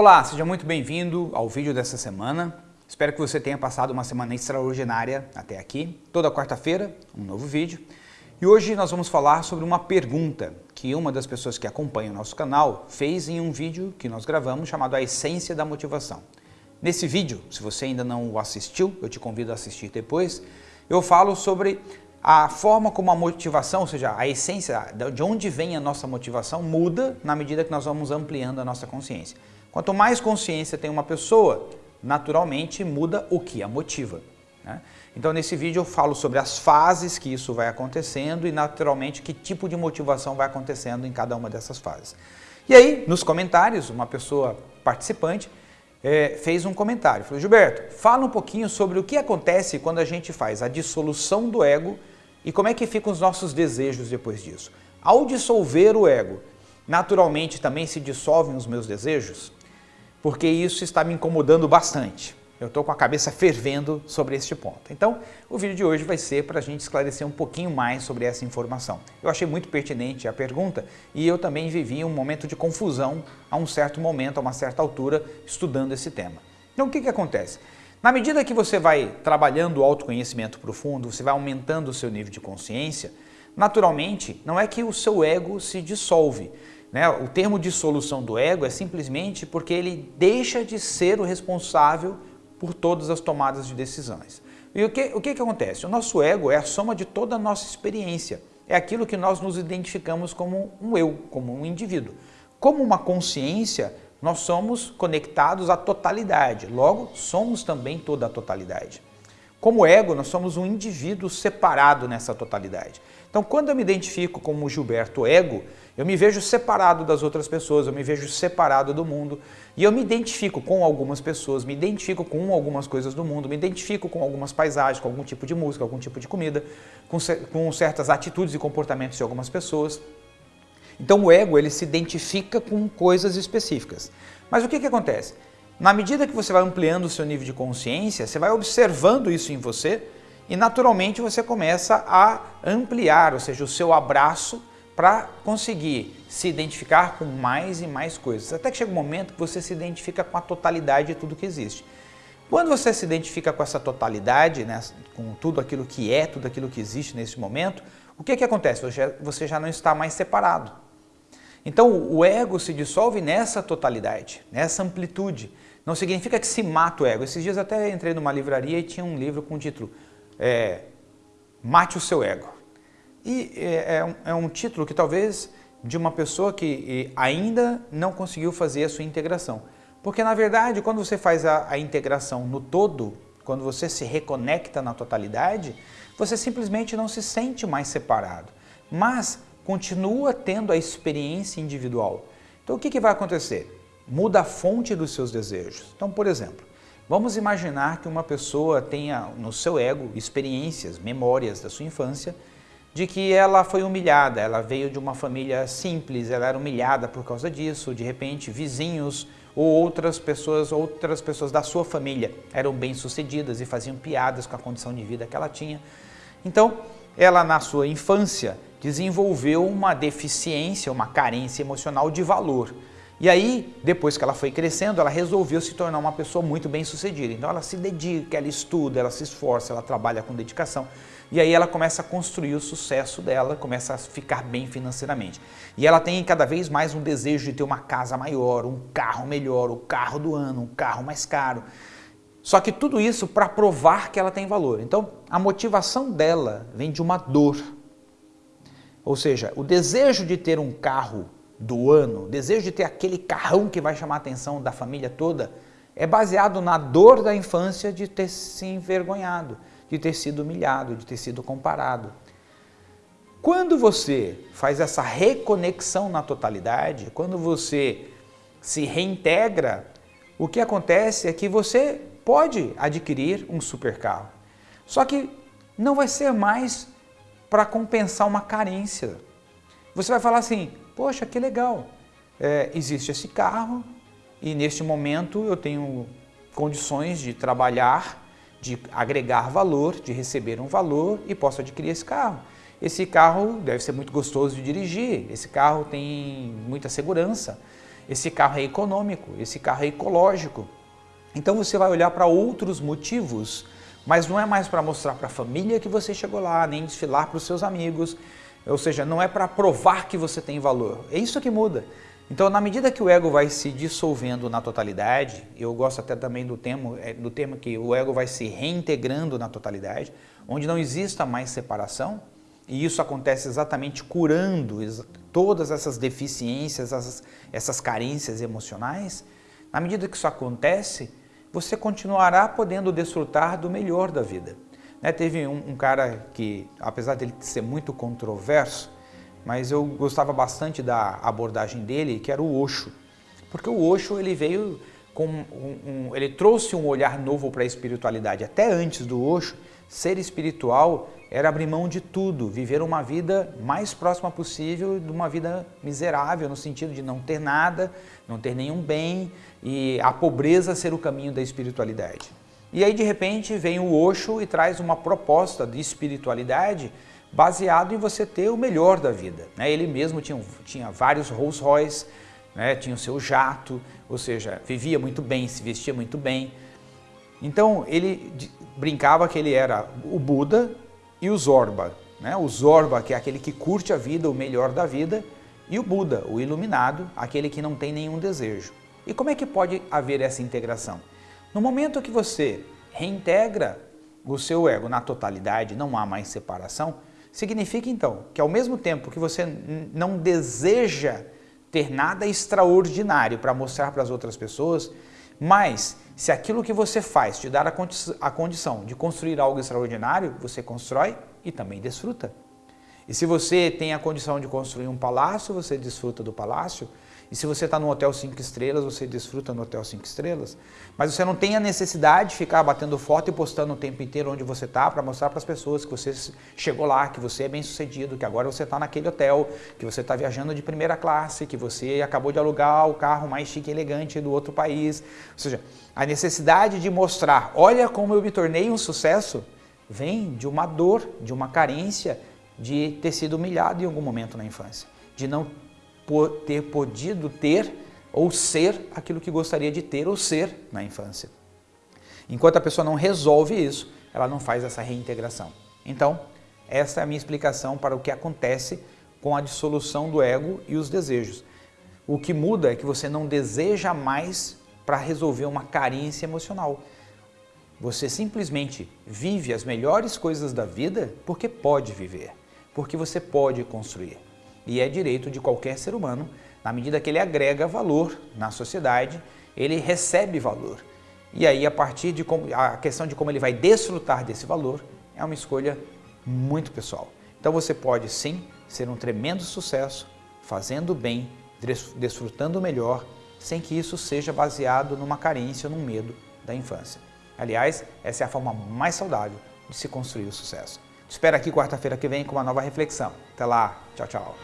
Olá, seja muito bem-vindo ao vídeo dessa semana. Espero que você tenha passado uma semana extraordinária até aqui. Toda quarta-feira, um novo vídeo. E hoje nós vamos falar sobre uma pergunta que uma das pessoas que acompanha o nosso canal fez em um vídeo que nós gravamos chamado A Essência da Motivação. Nesse vídeo, se você ainda não o assistiu, eu te convido a assistir depois, eu falo sobre a forma como a motivação, ou seja, a essência, de onde vem a nossa motivação, muda na medida que nós vamos ampliando a nossa consciência. Quanto mais consciência tem uma pessoa, naturalmente muda o que a motiva. Né? Então nesse vídeo eu falo sobre as fases que isso vai acontecendo e naturalmente que tipo de motivação vai acontecendo em cada uma dessas fases. E aí, nos comentários, uma pessoa participante é, fez um comentário. Falou, Gilberto, fala um pouquinho sobre o que acontece quando a gente faz a dissolução do ego e como é que ficam os nossos desejos depois disso. Ao dissolver o ego, naturalmente também se dissolvem os meus desejos? Porque isso está me incomodando bastante. Eu estou com a cabeça fervendo sobre este ponto. Então, o vídeo de hoje vai ser para a gente esclarecer um pouquinho mais sobre essa informação. Eu achei muito pertinente a pergunta e eu também vivi um momento de confusão a um certo momento, a uma certa altura, estudando esse tema. Então, o que, que acontece? Na medida que você vai trabalhando o autoconhecimento profundo, você vai aumentando o seu nível de consciência, naturalmente, não é que o seu ego se dissolve. Né? O termo dissolução do ego é simplesmente porque ele deixa de ser o responsável por todas as tomadas de decisões. E o que, o que, que acontece? O nosso ego é a soma de toda a nossa experiência. É aquilo que nós nos identificamos como um eu, como um indivíduo. Como uma consciência, nós somos conectados à totalidade. Logo, somos também toda a totalidade. Como ego, nós somos um indivíduo separado nessa totalidade. Então, quando eu me identifico como Gilberto Ego, eu me vejo separado das outras pessoas, eu me vejo separado do mundo e eu me identifico com algumas pessoas, me identifico com algumas coisas do mundo, me identifico com algumas paisagens, com algum tipo de música, algum tipo de comida, com, com certas atitudes e comportamentos de algumas pessoas. Então o ego ele se identifica com coisas específicas. Mas o que, que acontece? Na medida que você vai ampliando o seu nível de consciência, você vai observando isso em você e naturalmente você começa a ampliar, ou seja, o seu abraço para conseguir se identificar com mais e mais coisas. Até que chega um momento que você se identifica com a totalidade de tudo que existe. Quando você se identifica com essa totalidade, né, com tudo aquilo que é, tudo aquilo que existe nesse momento, o que, que acontece? Você já não está mais separado. Então o ego se dissolve nessa totalidade, nessa amplitude. Não significa que se mata o ego. Esses dias até entrei numa livraria e tinha um livro com o título é, Mate o seu ego. E é, é, um, é um título que talvez de uma pessoa que ainda não conseguiu fazer a sua integração. Porque na verdade, quando você faz a, a integração no todo, quando você se reconecta na totalidade, você simplesmente não se sente mais separado, mas continua tendo a experiência individual. Então o que, que vai acontecer? Muda a fonte dos seus desejos. Então, por exemplo, vamos imaginar que uma pessoa tenha no seu ego experiências, memórias da sua infância de que ela foi humilhada, ela veio de uma família simples, ela era humilhada por causa disso, de repente vizinhos ou outras pessoas, outras pessoas da sua família eram bem-sucedidas e faziam piadas com a condição de vida que ela tinha. Então, ela na sua infância desenvolveu uma deficiência, uma carência emocional de valor. E aí, depois que ela foi crescendo, ela resolveu se tornar uma pessoa muito bem sucedida. Então ela se dedica, ela estuda, ela se esforça, ela trabalha com dedicação. E aí ela começa a construir o sucesso dela, começa a ficar bem financeiramente. E ela tem cada vez mais um desejo de ter uma casa maior, um carro melhor, o carro do ano, um carro mais caro. Só que tudo isso para provar que ela tem valor. Então a motivação dela vem de uma dor. Ou seja, o desejo de ter um carro do ano, desejo de ter aquele carrão que vai chamar a atenção da família toda, é baseado na dor da infância de ter se envergonhado de ter sido humilhado, de ter sido comparado. Quando você faz essa reconexão na totalidade, quando você se reintegra, o que acontece é que você pode adquirir um supercarro. Só que não vai ser mais para compensar uma carência. Você vai falar assim, poxa, que legal, é, existe esse carro e neste momento eu tenho condições de trabalhar de agregar valor, de receber um valor e posso adquirir esse carro. Esse carro deve ser muito gostoso de dirigir, esse carro tem muita segurança. esse carro é econômico, esse carro é ecológico. Então você vai olhar para outros motivos, mas não é mais para mostrar para a família que você chegou lá, nem desfilar para os seus amigos, ou seja, não é para provar que você tem valor. É isso que muda. Então, na medida que o ego vai se dissolvendo na totalidade, eu gosto até também do termo, é, do termo que o ego vai se reintegrando na totalidade, onde não exista mais separação, e isso acontece exatamente curando todas essas deficiências, essas, essas carências emocionais. Na medida que isso acontece, você continuará podendo desfrutar do melhor da vida. Né? Teve um, um cara que, apesar dele ser muito controverso, mas eu gostava bastante da abordagem dele, que era o Osho. Porque o Osho ele veio com um, um ele trouxe um olhar novo para a espiritualidade. Até antes do Osho, ser espiritual era abrir mão de tudo, viver uma vida mais próxima possível de uma vida miserável, no sentido de não ter nada, não ter nenhum bem e a pobreza ser o caminho da espiritualidade. E aí de repente vem o Osho e traz uma proposta de espiritualidade baseado em você ter o melhor da vida. Né? Ele mesmo tinha, tinha vários Rolls Royce, né? tinha o seu jato, ou seja, vivia muito bem, se vestia muito bem. Então ele brincava que ele era o Buda e o Zorba. Né? O Zorba, que é aquele que curte a vida, o melhor da vida, e o Buda, o iluminado, aquele que não tem nenhum desejo. E como é que pode haver essa integração? No momento que você reintegra o seu ego na totalidade, não há mais separação, Significa então que ao mesmo tempo que você não deseja ter nada extraordinário para mostrar para as outras pessoas, mas se aquilo que você faz te dar a, condi a condição de construir algo extraordinário, você constrói e também desfruta. E se você tem a condição de construir um palácio, você desfruta do palácio. E se você está no hotel 5 estrelas, você desfruta no hotel 5 estrelas. Mas você não tem a necessidade de ficar batendo foto e postando o tempo inteiro onde você está para mostrar para as pessoas que você chegou lá, que você é bem sucedido, que agora você está naquele hotel, que você está viajando de primeira classe, que você acabou de alugar o carro mais chique e elegante do outro país. Ou seja, a necessidade de mostrar, olha como eu me tornei um sucesso, vem de uma dor, de uma carência, de ter sido humilhado em algum momento na infância, de não ter podido ter ou ser aquilo que gostaria de ter ou ser na infância. Enquanto a pessoa não resolve isso, ela não faz essa reintegração. Então, essa é a minha explicação para o que acontece com a dissolução do ego e os desejos. O que muda é que você não deseja mais para resolver uma carência emocional. Você simplesmente vive as melhores coisas da vida porque pode viver, porque você pode construir e é direito de qualquer ser humano, na medida que ele agrega valor na sociedade, ele recebe valor. E aí, a partir de como, a questão de como ele vai desfrutar desse valor, é uma escolha muito pessoal. Então você pode sim ser um tremendo sucesso, fazendo bem, desfrutando melhor, sem que isso seja baseado numa carência num medo da infância. Aliás, essa é a forma mais saudável de se construir o sucesso. Te espero aqui quarta-feira que vem com uma nova reflexão. Até lá. Tchau, tchau.